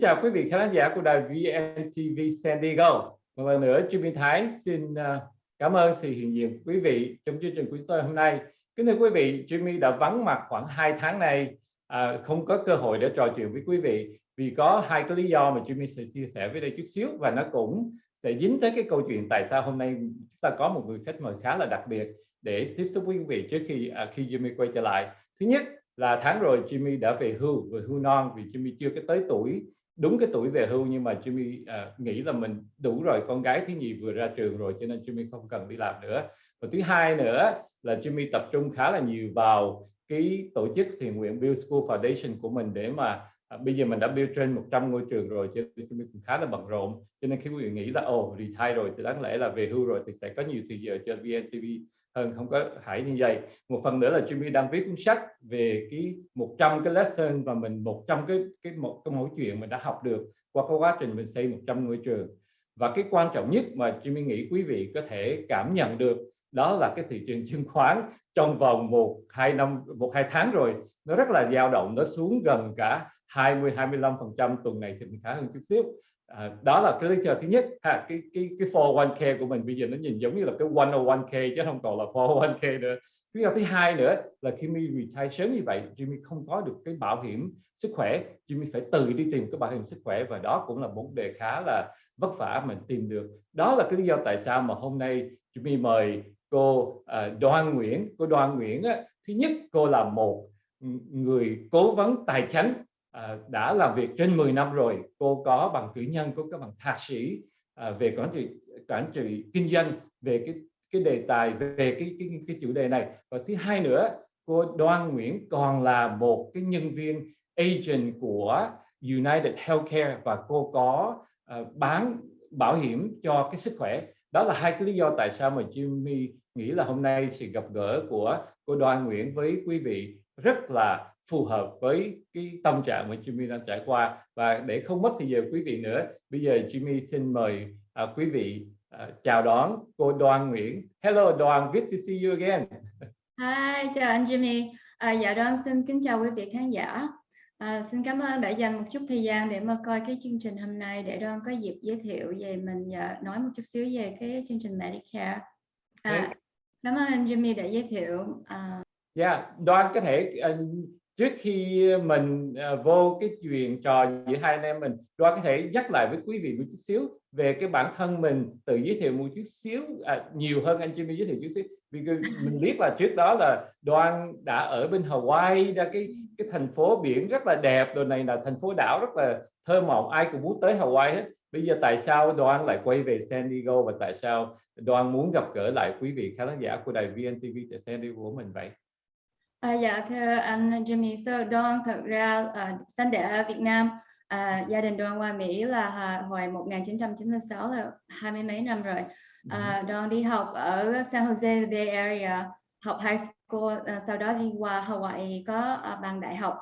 chào quý vị khán giả của đài VNTV San Diego. Một lần nữa, Jimmy Thái xin à, cảm ơn sự hiện diện quý vị trong chương trình của chúng tôi hôm nay. Kính thưa quý vị, Jimmy đã vắng mặt khoảng 2 tháng này, à, không có cơ hội để trò chuyện với quý vị vì có hai cái lý do mà Jimmy sẽ chia sẻ với đây chút xíu và nó cũng sẽ dính tới cái câu chuyện tại sao hôm nay chúng ta có một người khách mời khá là đặc biệt để tiếp xúc với quý vị trước khi à, khi Jimmy quay trở lại. Thứ nhất là tháng rồi Jimmy đã về hưu, về hưu non vì Jimmy chưa có tới tuổi đúng cái tuổi về hưu nhưng mà Jimmy à, nghĩ là mình đủ rồi con gái thứ nhì vừa ra trường rồi cho nên Jimmy không cần đi làm nữa. Và thứ hai nữa là Jimmy tập trung khá là nhiều vào cái tổ chức thiện nguyện Build School Foundation của mình để mà à, bây giờ mình đã build trên 100 ngôi trường rồi cho nên Jimmy cũng khá là bận rộn. Cho nên khi quý vị nghĩ là ồ oh, retire rồi thì đáng lẽ là về hưu rồi thì sẽ có nhiều thời giờ cho VNTV hơn, không có hãy như vậy. Một phần nữa là Jimmy đang viết cuốn sách về cái 100 cái lesson và mình 100 cái cái một cái mẫu chuyện mình đã học được qua cái quá trình mình xây 100 ngôi trường. Và cái quan trọng nhất mà Jimmy nghĩ quý vị có thể cảm nhận được đó là cái thị trường chứng khoán trong vòng một, hai năm, một, hai tháng rồi, nó rất là dao động, nó xuống gần cả 20 25 phần trăm tuần này thì mình khá hơn chút xíu. À, đó là cái lý do thứ nhất. Ha cái cái cái 401k của mình bây giờ nó nhìn giống như là cái 101k chứ không còn là 401k nữa. Lý do thứ hai nữa là khi mình retire sớm như vậy Jimmy không có được cái bảo hiểm sức khỏe. Jimmy phải tự đi tìm cái bảo hiểm sức khỏe và đó cũng là một vấn đề khá là vất vả mình tìm được. Đó là cái lý do tại sao mà hôm nay Jimmy mời cô uh, Đoan Nguyễn. Cô Đoan Nguyễn á, thứ nhất cô là một người cố vấn tài chính à, đã làm việc trên 10 năm rồi cô có bằng cử nhân có bằng thạc sĩ à, về quản trị quản trị kinh doanh về cái cái đề tài về cái cái cái chủ đề này. Và thứ hai nữa cô Đoan Nguyễn còn là một cái nhân viên agent của United Healthcare và cô có uh, bán bảo hiểm cho cái sức khỏe. Đó là hai cái lý do tại sao mà Jimmy nghĩ là hôm nay sự gặp gỡ của cô Đoan Nguyễn với quý vị rất là phù hợp với cái tâm trạng mà Jimmy đang trải qua. Và để không mất thời giờ quý vị nữa bây giờ Jimmy xin mời uh, quý vị uh, chào đón cô Đoan Nguyễn. Hello Đoan good to see you again. Hi chào anh Jimmy. À, dạ Đoan xin kính chào quý vị khán giả. À, xin cảm ơn đã dành một chút thời gian để mà coi cái chương trình hôm nay để Đoan có dịp giới thiệu về mình và nói một chút xíu về cái chương trình Medicare. À, cảm ơn anh Jimmy đã giới thiệu. À, Yeah, dạ, Đoan có thể uh, trước khi mình à, vô cái chuyện trò giữa hai anh em mình Đoan có thể nhắc lại với quý vị một chút xíu về cái bản thân mình tự giới thiệu một chút xíu à, nhiều hơn anh Jimmy giới thiệu chút xíu. Vì mình biết là trước đó là Đoan đã ở bên Hawaii ra cái cái thành phố biển rất là đẹp rồi này là thành phố đảo rất là thơ mộng ai cũng muốn tới Hawaii hết. Bây giờ tại sao Đoan lại quay về San Diego và tại sao Đoan muốn gặp gỡ lại quý vị khán giả của đài VNTV tại San Diego của mình vậy? À, dạ thưa anh Jimmy so Đoan thật ra uh, sinh đẻ ở Việt Nam uh, gia đình Đoan qua Mỹ là uh, hồi 1996 là hai mươi mấy năm rồi. Uh, Đoan đi học ở San Jose Bay Area học high school uh, sau đó đi qua Hawaii có uh, bằng đại học.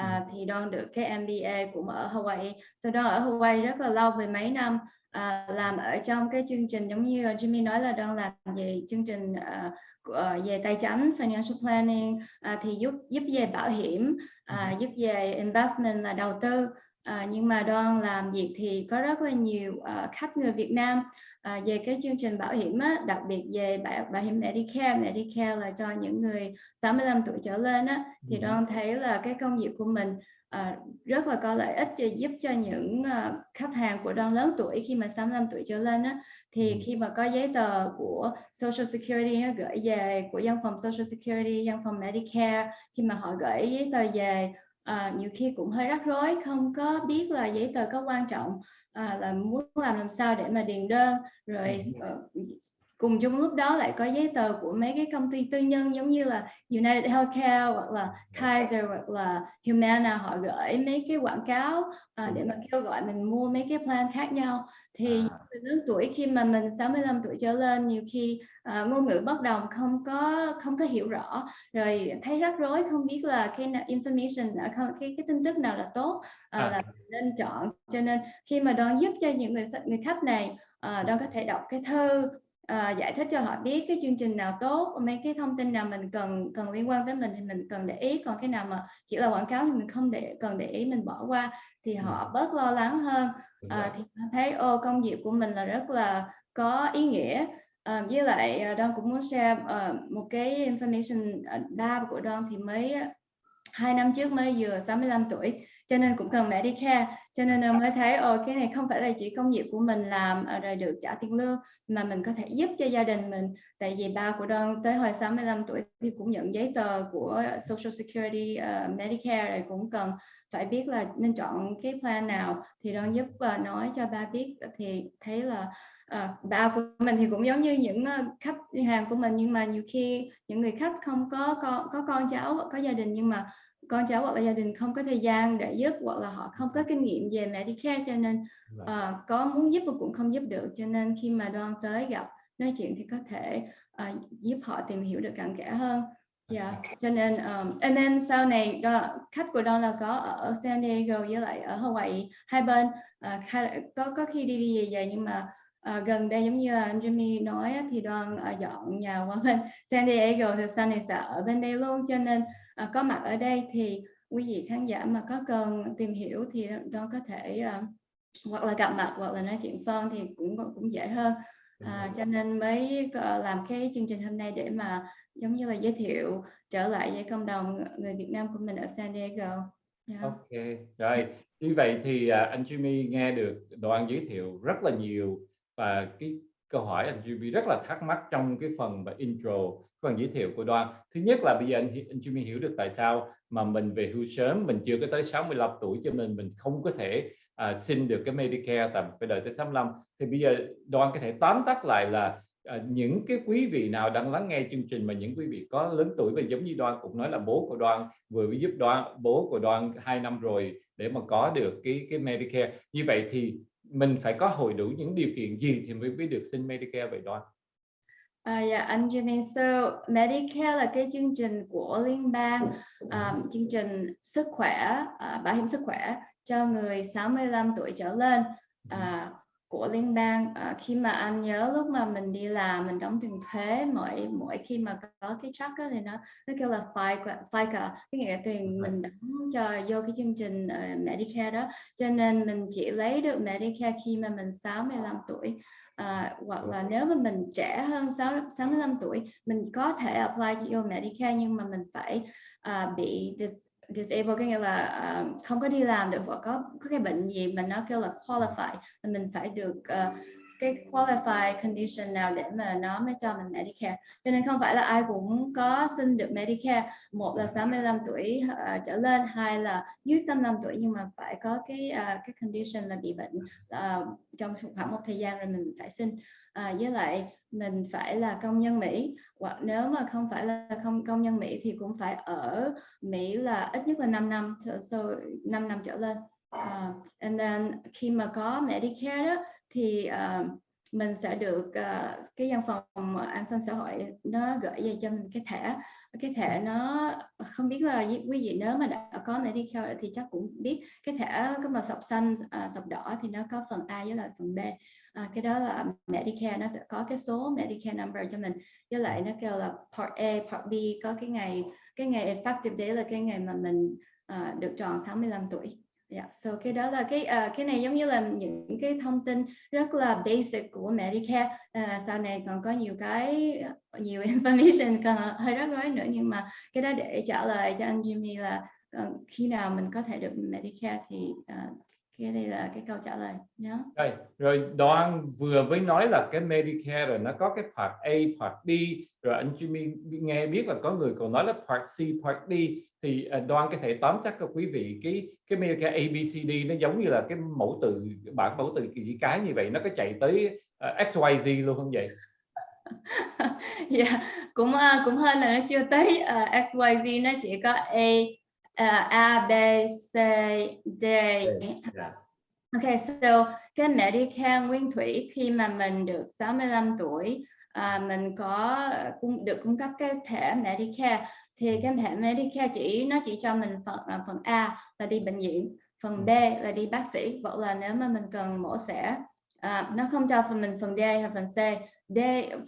Uh, thì Đoan được cái MBA cũng ở Hawaii. Sau đó ở Hawaii rất là lâu về mấy năm uh, làm ở trong cái chương trình giống như Jimmy nói là Đoan làm về chương trình uh, Ờ, về tài chính financial planning uh, thì giúp giúp về bảo hiểm uh, giúp về investment là đầu tư. Uh, nhưng mà đoan làm việc thì có rất là nhiều uh, khách người Việt Nam uh, về cái chương trình bảo hiểm á, đặc biệt về bảo, bảo hiểm Medicare. Medicare là cho những người 65 tuổi trở lên á, thì đoan thấy là cái công việc của mình uh, rất là có lợi ích cho giúp cho những uh, khách hàng của đoan lớn tuổi khi mà 65 tuổi trở lên á, thì khi mà có giấy tờ của Social Security nó gửi về của văn phòng Social Security, văn phòng Medicare khi mà họ gửi giấy tờ về uh, nhiều khi cũng hơi rắc rối không có biết là giấy tờ có quan trọng à, là muốn làm làm sao để mà điền đơn rồi uh, cùng chung lúc đó lại có giấy tờ của mấy cái công ty tư nhân giống như là United Healthcare hoặc là Kaiser hoặc là Humana họ gửi mấy cái quảng cáo à, để mà kêu gọi mình mua mấy cái plan khác nhau thì à. lớn tuổi khi mà mình 65 tuổi trở lên nhiều khi uh, ngôn ngữ bất đồng không có không có hiểu rõ rồi thấy rắc rối không biết là cái information không cái cái tin tức nào là tốt uh, à. là nên chọn cho nên khi mà đoan giúp cho những người người khách này uh, đoan có thể đọc cái thư uh, giải thích cho họ biết cái chương trình nào tốt mấy cái thông tin nào mình cần cần liên quan tới mình thì mình cần để ý còn cái nào mà chỉ là quảng cáo thì mình không để cần để ý mình bỏ qua thì họ bớt lo lắng hơn. Uh, thì thấy ô công việc của mình là rất là có ý nghĩa. Uh, với lại uh, Đoan cũng muốn share uh, một cái information uh, ba của Đoan thì mới hai năm trước mới vừa 65 tuổi cho nên cũng cần Medicare cho nên mới thấy ồ cái này không phải là chỉ công việc của mình làm ờ, rồi được trả tiền lương mà mình có thể giúp cho gia đình mình. Tại vì ba của Đoan tới hồi 65 tuổi thì cũng nhận giấy tờ của Social Security uh, Medicare rồi cũng cần phải biết là nên chọn cái plan nào. Thì Đoan giúp uh, nói cho ba biết thì thấy là à, ba của mình thì cũng giống như những khách hàng của mình nhưng mà nhiều khi những người khách không có con có con cháu có gia đình nhưng mà con cháu hoặc là gia đình không có thời gian để giúp hoặc là họ không có kinh nghiệm về Medicare cho nên uh, có muốn giúp mà cũng không giúp được. Cho nên khi mà đoan tới gặp nói chuyện thì có thể uh, giúp họ tìm hiểu được cặn kẽ hơn. Yeah. cho nên um, and then sau này đó, khách của Don là có ở San Diego với lại ở Hawaii hai bên. Uh, có có khi đi đi về về nhưng mà uh, gần đây giống như anh Jimmy nói thì Don uh, dọn nhà qua bên San Diego thì sau này sẽ ở bên đây luôn. Cho nên uh, có mặt ở đây thì quý vị khán giả mà có cần tìm hiểu thì Don có thể uh, hoặc là gặp mặt hoặc là nói chuyện phone thì cũng cũng dễ hơn à, cho nên mới làm cái chương trình hôm nay để mà giống như là giới thiệu trở lại với cộng đồng người Việt Nam của mình ở San Diego. Yeah. Ok, rồi như vậy thì uh, anh Jimmy nghe được đoạn giới thiệu rất là nhiều và cái câu hỏi anh Jimmy rất là thắc mắc trong cái phần và intro phần giới thiệu của Đoan. Thứ nhất là bây giờ anh, anh Jimmy hiểu được tại sao mà mình về hưu sớm mình chưa có tới 65 tuổi cho nên mình không có thể uh, xin được cái Medicare tại phải đợi tới 65 thì bây giờ Đoan có thể tóm tắt lại là uh, những cái quý vị nào đang lắng nghe chương trình mà những quý vị có lớn tuổi và giống như Đoan cũng nói là bố của Đoan vừa mới giúp Đoan bố của Đoan hai năm rồi để mà có được cái cái Medicare. Như vậy thì mình phải có hội đủ những điều kiện gì thì mới mới được xin Medicare vậy Đoan? À, dạ anh Jimmy, so Medicare là cái chương trình của liên bang, um, chương trình sức khỏe, uh, bảo hiểm sức khỏe cho người 65 tuổi trở lên. Uh, của liên bang. Uh, khi mà anh nhớ lúc mà mình đi làm mình đóng tiền thuế mỗi mỗi khi mà có cái check thì nó nó kêu là FICA, FICA cái nghĩa là tiền mình đóng cho vô cái chương trình uh, Medicare đó. Cho nên mình chỉ lấy được Medicare khi mà mình 65 tuổi à, hoặc là nếu mà mình trẻ hơn 6, 65 tuổi mình có thể apply cho Medicare nhưng mà mình phải uh, bị dis, disabled có nghĩa là uh, không có đi làm được hoặc có có cái bệnh gì mà nó kêu là qualify mình phải được uh, cái qualify condition nào để mà nó mới cho mình Medicare. Cho nên không phải là ai cũng có xin được Medicare. Một là 65 tuổi uh, trở lên hai là dưới 65 tuổi nhưng mà phải có cái uh, cái condition là bị bệnh uh, trong khoảng một thời gian rồi mình phải xin à, với lại mình phải là công nhân Mỹ. Hoặc nếu mà không phải là không công nhân Mỹ thì cũng phải ở Mỹ là ít nhất là 5 năm so, 5 năm trở lên. Uh, and then khi mà có Medicare đó thì uh, mình sẽ được uh, cái văn phòng ờ, an sinh xã hội nó gửi về cho mình cái thẻ. Cái thẻ nó không biết là quý vị nếu mà đã có Medicare thì chắc cũng biết cái thẻ có màu sọc xanh à, sọc đỏ thì nó có phần A với lại phần B. À, cái đó là Medicare nó sẽ có cái số Medicare number cho mình. Với lại nó kêu là Part A Part B có cái ngày cái ngày effective day là cái ngày mà mình à, được tròn 65 tuổi. Yeah, so cái đó là cái uh, cái này giống như là những cái thông tin rất là basic của Medicare. Uh, sau này còn có nhiều cái nhiều information còn hơi rắc rối nữa nhưng mà cái đó để trả lời cho anh Jimmy là uh, khi nào mình có thể được Medicare thì uh, cái đây là cái câu trả lời nhớ. Rồi, rồi Đoan vừa mới nói là cái Medicare rồi nó có cái part A, part B rồi anh Jimmy nghe biết là có người còn nói là part C, part D thì à, Đoan có thể tóm chắc cho quý vị cái cái Medicare ABCD nó giống như là cái mẫu từ bản mẫu từ gì cái như vậy nó có chạy tới uh, à, XYZ luôn không vậy? yeah, dạ, cũng uh, cũng hơn là nó chưa tới uh, XYZ nó chỉ có A A B C D. Yeah. Ok, so cái Medicare nguyên thủy khi mà mình được 65 tuổi à, mình có cung được cung cấp cái thẻ Medicare thì cái thẻ Medicare chỉ nó chỉ cho mình phần à, phần A là đi bệnh viện phần B là đi bác sĩ hoặc là nếu mà mình cần mổ xẻ à, nó không cho phần mình phần D hay phần C D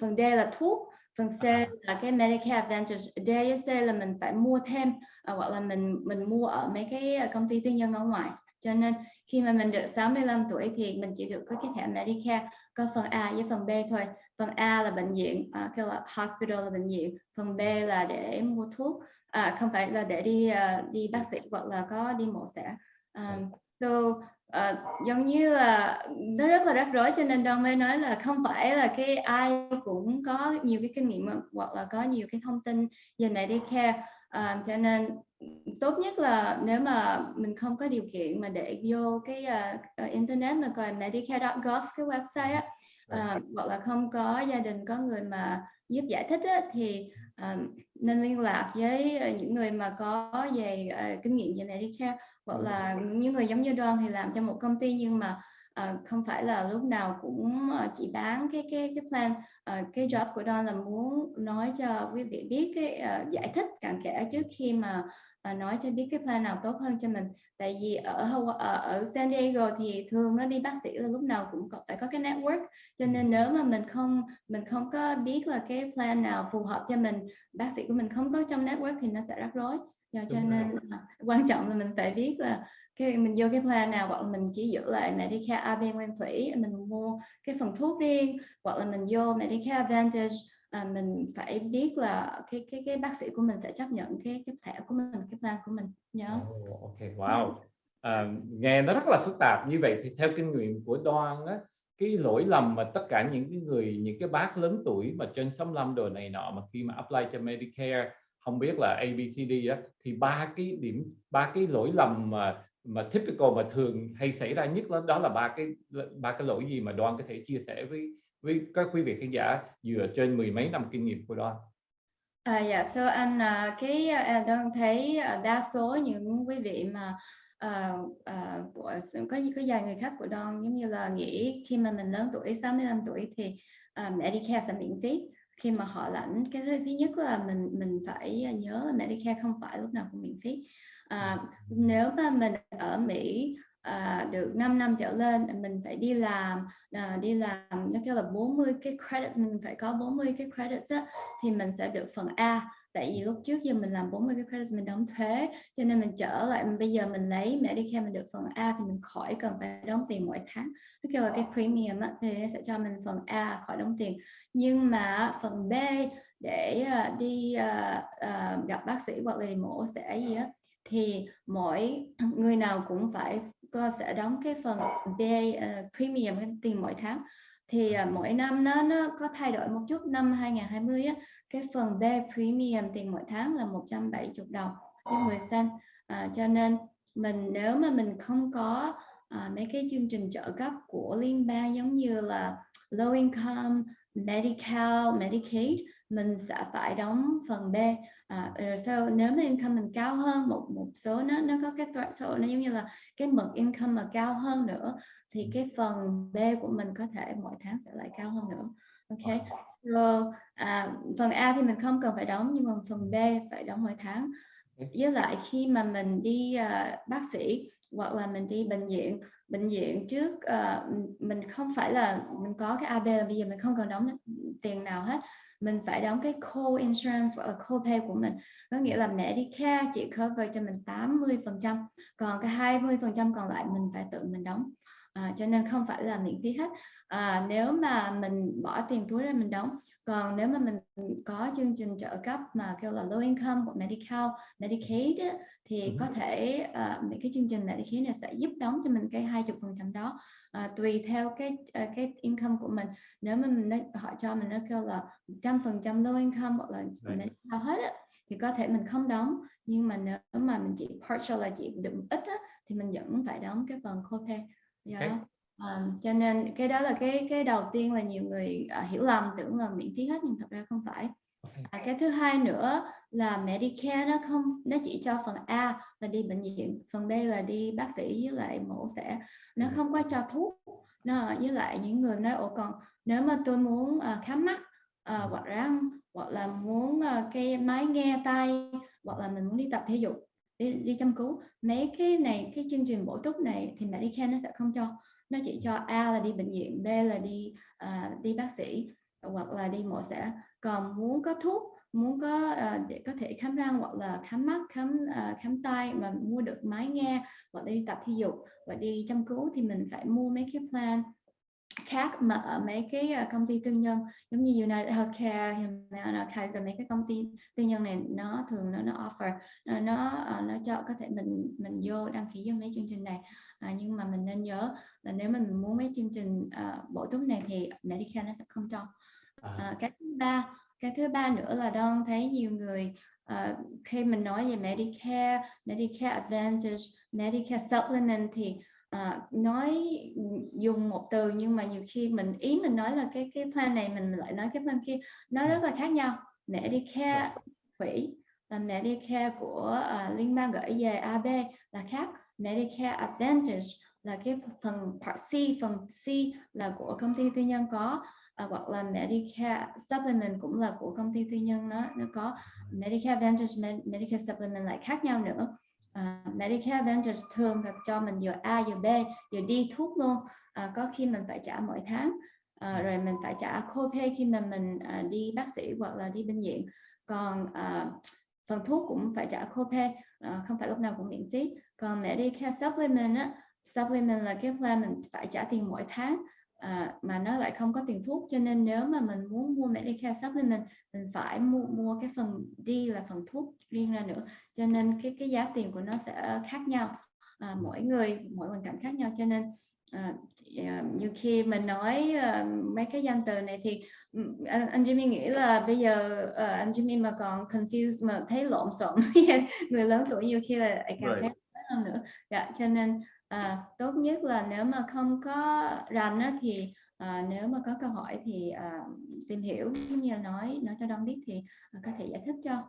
phần D là thuốc phần C là cái Medicare Advantage. D với C là mình phải mua thêm à, hoặc là mình mình mua ở mấy cái công ty tư nhân ở ngoài. Cho nên khi mà mình được 65 tuổi thì mình chỉ được có cái thẻ Medicare có phần A với phần B thôi. Phần A là bệnh viện uh, kêu là hospital là bệnh viện. Phần B là để mua thuốc à, không phải là để đi uh, đi bác sĩ hoặc là có đi mổ xẻ. Um, so uh, giống như là nó rất là rắc rối cho nên Don mới nói là không phải là cái ai cũng có nhiều cái kinh nghiệm hoặc là có nhiều cái thông tin về Medicare. Uh, cho nên tốt nhất là nếu mà mình không có điều kiện mà để vô cái uh, internet mà coi medicare.gov cái website á uh, hoặc là không có gia đình có người mà giúp giải thích á, thì uh, nên liên lạc với những người mà có về uh, kinh nghiệm về Medicare hoặc là những người giống như Đoan thì làm cho một công ty nhưng mà uh, không phải là lúc nào cũng uh, chỉ bán cái cái cái plan uh, cái job của Don là muốn nói cho quý vị biết cái uh, giải thích cặn kẽ trước khi mà uh, nói cho biết cái plan nào tốt hơn cho mình. Tại vì ở ở, ở San Diego thì thường nó đi bác sĩ là lúc nào cũng có, phải có cái network. Cho nên nếu mà mình không mình không có biết là cái plan nào phù hợp cho mình bác sĩ của mình không có trong network thì nó sẽ rắc rối cho, cho nên quan trọng là mình phải biết là cái mình vô cái plan nào hoặc là mình chỉ giữ lại Medicare AB nguyên thủy mình mua cái phần thuốc riêng hoặc là mình vô Medicare Advantage à, mình phải biết là cái cái cái bác sĩ của mình sẽ chấp nhận cái cái thẻ của mình cái plan của mình. Nhớ oh, ok wow. À, nghe nó rất là phức tạp. Như vậy thì theo kinh nghiệm của Đoan á cái lỗi lầm mà tất cả những cái người những cái bác lớn tuổi mà trên 65 đồ này nọ mà khi mà apply cho Medicare không biết là ABCD á thì ba cái điểm ba cái lỗi lầm mà mà typical mà thường hay xảy ra nhất đó, đó là ba cái ba cái lỗi gì mà Đoan có thể chia sẻ với với các quý vị khán giả dựa trên mười mấy năm kinh nghiệm của Đoan. À, dạ, yeah, so anh uh, cái uh, Đoan thấy uh, đa số những quý vị mà uh, uh, của có có vài người khác của Đoan giống như là nghĩ khi mà mình lớn tuổi 65 tuổi thì uh, Medicare sẽ miễn phí khi mà họ lãnh cái thứ nhất là mình mình phải nhớ là Medicare không phải lúc nào cũng miễn phí. À, nếu mà mình ở Mỹ à, được 5 năm trở lên mình phải đi làm à, đi làm nó kêu là 40 cái credit mình phải có 40 cái credit á, thì mình sẽ được phần A tại vì lúc trước giờ mình làm 40 cái credit mình đóng thuế cho nên mình trở lại bây giờ mình lấy Medicare mình được phần A thì mình khỏi cần phải đóng tiền mỗi tháng. Nó kêu là cái premium á, thì nó sẽ cho mình phần A khỏi đóng tiền. Nhưng mà phần B để uh, đi uh, uh, gặp bác sĩ hoặc là đi mổ sẽ gì á thì mỗi người nào cũng phải có sẽ đóng cái phần B uh, premium cái tiền mỗi tháng thì uh, mỗi năm nó nó có thay đổi một chút. Năm 2020 á cái phần B premium tiền mỗi tháng là 170 đồng với 10 cent. À, cho nên mình nếu mà mình không có à, mấy cái chương trình trợ cấp của liên bang giống như là low income, medical, Medicaid mình sẽ phải đóng phần B à, rồi sau nếu mà income mình cao hơn một một số nó nó có cái threshold nó giống như là cái mực income mà cao hơn nữa thì cái phần B của mình có thể mỗi tháng sẽ lại cao hơn nữa. Ok so à, phần A thì mình không cần phải đóng nhưng mà phần B phải đóng mỗi tháng. Với lại khi mà mình đi uh, bác sĩ hoặc là mình đi bệnh viện bệnh viện trước uh, mình không phải là mình có cái AB bây giờ mình không cần đóng tiền nào hết mình phải đóng cái co-insurance hoặc là co-pay của mình. Có nghĩa là Medicare chỉ cover cho mình 80 phần trăm, còn cái 20 phần trăm còn lại mình phải tự mình đóng à, cho nên không phải là miễn phí hết. À, nếu mà mình bỏ tiền túi ra mình đóng còn nếu mà mình có chương trình trợ cấp mà kêu là low income hoặc medical medicaid thì ừ. có thể uh, cái chương trình medicaid này sẽ giúp đóng cho mình cái 20 phần trăm đó. Uh, tùy theo cái cái income của mình. Nếu mà mình họ cho mình nó kêu là trăm phần trăm low income hoặc là medical hết á, thì có thể mình không đóng. Nhưng mà nếu mà mình chỉ partial là chỉ được ít á, thì mình vẫn phải đóng cái phần copay yeah. okay. À, cho nên cái đó là cái cái đầu tiên là nhiều người uh, hiểu lầm tưởng là miễn phí hết nhưng thật ra không phải. À, cái thứ hai nữa là Medicare nó không nó chỉ cho phần A là đi bệnh viện phần B là đi bác sĩ với lại mổ xẻ. Nó không có cho thuốc. Nó với lại những người nói ồ còn nếu mà tôi muốn uh, khám mắt uh, hoặc răng hoặc là muốn uh, cái máy nghe tay hoặc là mình muốn đi tập thể dục đi, đi chăm cứu. Mấy cái này cái chương trình bổ túc này thì Medicare nó sẽ không cho. Nó chỉ cho A là đi bệnh viện B là đi uh, đi bác sĩ hoặc là đi mổ xẻ. Còn muốn có thuốc muốn có uh, để có thể khám răng hoặc là khám mắt khám uh, khám tai mà mua được máy nghe hoặc đi tập thể dục và đi chăm cứu thì mình phải mua mấy cái plan khác mà ở mấy cái uh, công ty tư nhân. Giống như United Healthcare, Humana, Kaiser mấy cái công ty tư nhân này nó thường nó nó offer nó nó, uh, nó cho có thể mình mình vô đăng ký vô mấy chương trình này. À, nhưng mà mình nên nhớ là nếu mình muốn mấy chương trình uh, bổ túc này thì Medicare nó sẽ không cho. À, cái thứ ba cái thứ ba nữa là Don thấy nhiều người uh, khi mình nói về Medicare, Medicare Advantage, Medicare Supplement thì uh, nói dùng một từ nhưng mà nhiều khi mình ý mình nói là cái cái plan này mình lại nói cái plan kia nó rất là khác nhau. Medicare quỹ là Medicare của uh, liên bang gửi về AB là khác. Medicare Advantage là cái phần part C, phần C là của công ty tư nhân có à, hoặc là Medicare Supplement cũng là của công ty tư nhân nó nó có. Medicare Advantage Medicare Supplement lại khác nhau nữa uh, Medicare Advantage thường là cho mình vừa A vừa B vừa đi thuốc luôn. Uh, có khi mình phải trả mỗi tháng. Uh, rồi mình phải trả copay khi mà mình uh, đi bác sĩ hoặc là đi bệnh viện. Còn uh, phần thuк cũng phải trả copay uh, không phải lúc nào cũng miễn phí. Còn Medicare Supplement á supplement là cái plan mình phải trả tiền mỗi tháng à, mà nó lại không có tiền thuốc cho nên nếu mà mình muốn mua Medicare supplement mình phải mua mua cái phần D là phần thuốc riêng ra nữa. Cho nên cái cái giá tiền của nó sẽ khác nhau. À, mỗi người mỗi hoàn cảnh khác nhau. Cho nên à, như khi mình nói uh, mấy cái danh từ này thì anh, anh Jimmy nghĩ là bây giờ uh, anh Jimmy mà còn confused mà thấy lộn xộn người lớn tuổi nhiều khi là càng right. thấy hơn nữa. Dạ cho nên à, tốt nhất là nếu mà không có rành á, thì à, nếu mà có câu hỏi thì à, tìm hiểu giống như là nói nói cho Đông biết thì à, có thể giải thích cho.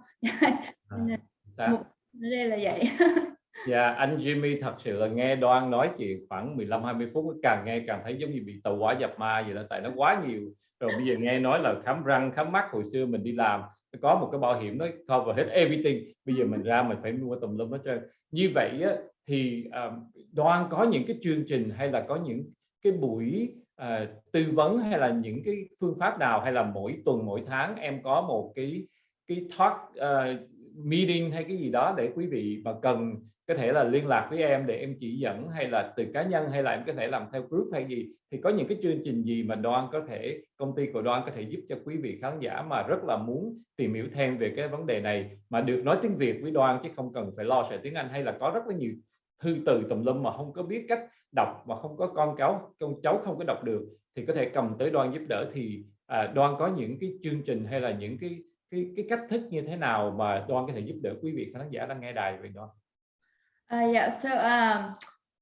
À, mục đây là vậy. Dạ, anh Jimmy thật sự là nghe Đoan nói chuyện khoảng 15-20 phút càng nghe càng thấy giống như bị tàu hỏa dập ma vậy đó tại nó quá nhiều. Rồi bây giờ nghe nói là khám răng khám mắt hồi xưa mình đi làm có một cái bảo hiểm nó cover hết everything. Bây giờ mình ra mình phải mua tùm lum hết trơn. Như vậy á, thì uh, đoan có những cái chương trình hay là có những cái buổi uh, tư vấn hay là những cái phương pháp nào hay là mỗi tuần mỗi tháng em có một cái cái talk uh, meeting hay cái gì đó để quý vị mà cần có thể là liên lạc với em để em chỉ dẫn hay là từ cá nhân hay là em có thể làm theo group hay gì thì có những cái chương trình gì mà Đoan có thể công ty của Đoan có thể giúp cho quý vị khán giả mà rất là muốn tìm hiểu thêm về cái vấn đề này mà được nói tiếng Việt với Đoan chứ không cần phải lo sợ tiếng Anh hay là có rất là nhiều thư từ tùm lum mà không có biết cách đọc mà không có con cháu con cháu không có đọc được thì có thể cầm tới Đoan giúp đỡ. Thì à, Đoan có những cái chương trình hay là những cái cái cái cách thức như thế nào mà Đoan có thể giúp đỡ quý vị khán giả đang nghe đài về Đoan? À, dạ so um,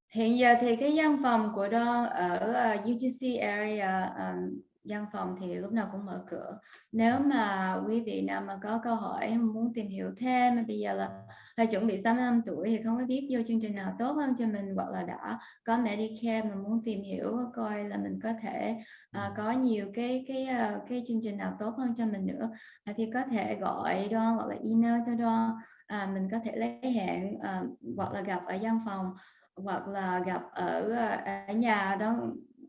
hiện giờ thì cái văn phòng của đoan ở à, uh, UTC area um, văn phòng thì lúc nào cũng mở cửa. Nếu mà quý vị nào mà có câu hỏi muốn tìm hiểu thêm bây giờ là hay chuẩn bị 65 tuổi thì không có biết vô chương trình nào tốt hơn cho mình hoặc là đã có Medicare mà muốn tìm hiểu coi là mình có thể uh, có nhiều cái cái uh, cái chương trình nào tốt hơn cho mình nữa uh, thì có thể gọi Đoan hoặc là email cho Đoan. Uh, mình có thể lấy hẹn uh, hoặc là gặp ở văn phòng hoặc là gặp ở ở nhà. Đó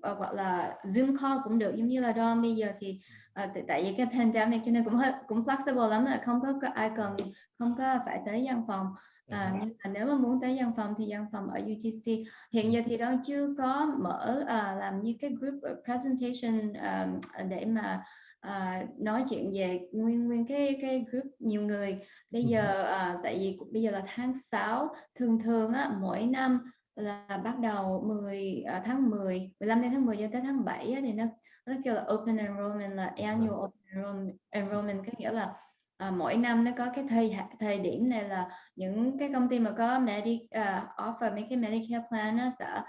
ờ, hoặc là zoom call cũng được giống như là đó bây giờ thì à, tại vì cái pandemic cho nên cũng hơi cũng flexible lắm là không có, ai cần không có phải tới văn phòng. À, nhưng mà nếu mà muốn tới văn phòng thì văn phòng ở UTC hiện giờ thì đó chưa có mở à, làm như cái group presentation à, để mà uh, nói chuyện về nguyên nguyên cái cái group nhiều người. Bây giờ uh, tại vì bây giờ là tháng 6 thường thường á mỗi năm là bắt đầu 10 uh, à, tháng 10 15 tháng 10 cho tới tháng 7 á, thì nó nó kêu là open enrollment là annual vâng. open enrollment, enrollment có nghĩa là à, mỗi năm nó có cái thời thời điểm này là những cái công ty mà có medic uh, offer mấy cái Medicare plan nó sẽ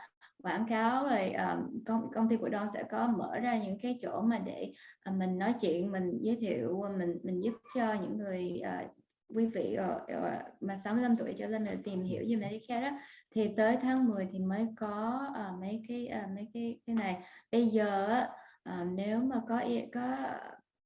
quảng cáo rồi um, công công ty của Don sẽ có mở ra những cái chỗ mà để uh, mình nói chuyện mình giới thiệu mình mình giúp cho những người uh, quý vị ở, ở mà 65 tuổi trở lên để tìm hiểu về Medicare đó thì tới tháng 10 thì mới có uh, mấy cái uh, mấy cái cái này. Bây giờ uh, nếu mà có có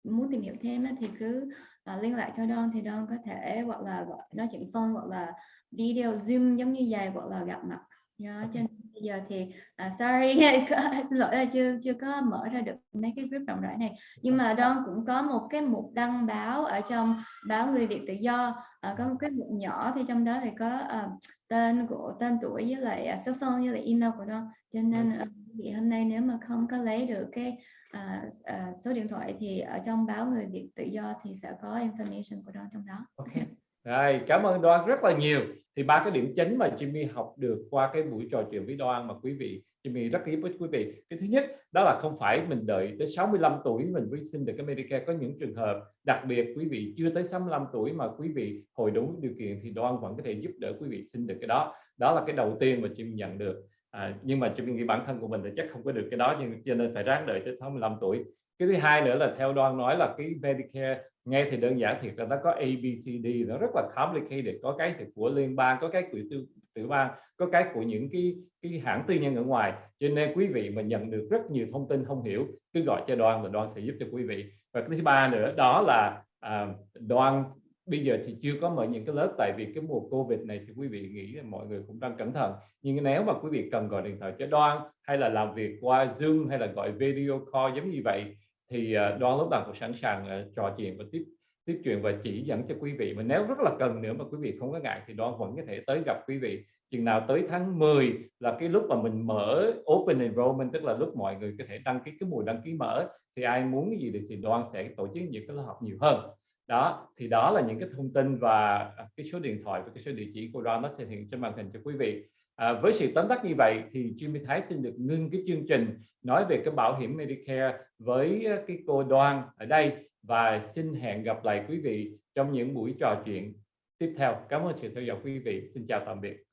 muốn tìm hiểu thêm thì cứ uh, liên lạc cho Don thì Don có thể hoặc là gọi nói chuyện phone hoặc là video zoom giống như vậy hoặc là gặp mặt Yeah, cho nên bây giờ thì à, sorry xin lỗi là chưa chưa có mở ra được mấy cái group rộng rãi này. Nhưng mà Don cũng có một cái mục đăng báo ở trong báo người Việt tự do. À, có một cái mục nhỏ thì trong đó thì có à, tên của tên tuổi với lại à, số phone với lại email của Don. Cho nên à, thì hôm nay nếu mà không có lấy được cái à, à, số điện thoại thì ở trong báo người Việt tự do thì sẽ có information của Don trong đó. Okay. Rồi, cảm ơn Đoan rất là nhiều. Thì ba cái điểm chính mà Jimmy học được qua cái buổi trò chuyện với Đoan mà quý vị Jimmy rất hiếm với quý vị. Cái thứ nhất đó là không phải mình đợi tới 65 tuổi mình mới xin được cái Medicare. Có những trường hợp đặc biệt quý vị chưa tới 65 tuổi mà quý vị hồi đủ điều kiện thì Đoan vẫn có thể giúp đỡ quý vị xin được cái đó. Đó là cái đầu tiên mà Jimmy nhận được. À, nhưng mà Jimmy nghĩ bản thân của mình thì chắc không có được cái đó nhưng cho nên phải ráng đợi tới 65 tuổi. Cái thứ hai nữa là theo Đoan nói là cái Medicare nghe thì đơn giản thiệt là nó có A B C D nó rất là complicated. Có cái thì của liên bang có cái của tư tiểu bang có cái của những cái cái hãng tư nhân ở ngoài. Cho nên quý vị mà nhận được rất nhiều thông tin không hiểu cứ gọi cho đoan và đoan sẽ giúp cho quý vị. Và thứ ba nữa đó là à, đoan bây giờ thì chưa có mở những cái lớp tại vì cái mùa covid này thì quý vị nghĩ là mọi người cũng đang cẩn thận. Nhưng nếu mà quý vị cần gọi điện thoại cho đoan hay là làm việc qua zoom hay là gọi video call giống như vậy thì ờ, đoán đoan lúc nào cũng sẵn sàng ờ, trò chuyện và tiếp tiếp chuyện và chỉ dẫn cho quý vị. Mà nếu rất là cần nữa mà quý vị không có ngại thì đoan vẫn có thể tới gặp quý vị. Chừng nào tới tháng 10 là cái lúc mà mình mở open enrollment, tức là lúc mọi người có thể đăng ký, cái mùa đăng ký mở, thì ai muốn cái gì thì đoan sẽ tổ chức những cái lớp học nhiều hơn. Đó, thì đó là những cái thông tin và à, cái số điện thoại và cái số địa chỉ của đoan nó sẽ hiện trên màn hình cho quý vị. À, với sự tóm tắt như vậy thì Jimmy Thái xin được ngưng cái chương trình nói về cái bảo hiểm Medicare với ờ, cái cô Đoan ở đây và xin hẹn gặp lại quý vị trong những buổi trò chuyện tiếp theo. Cảm ơn sự theo dõi quý vị. Xin chào tạm biệt.